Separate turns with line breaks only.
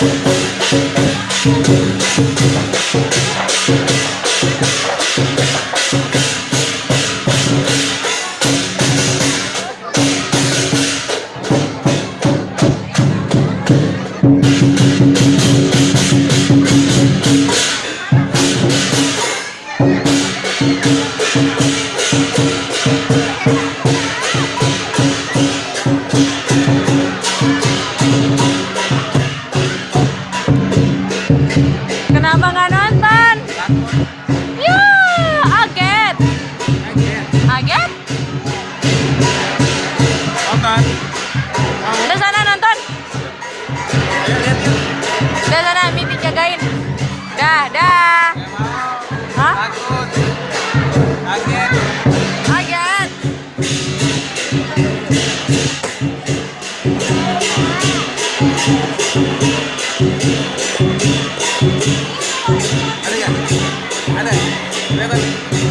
Thank Kenapa nggak nonton? Ya, aget. Aget?
Nonton.
Udah sana nonton. Udah sana, Miti jagain. Dah, dah. Hah?
Kaget.
Aget.
Ada Gracias.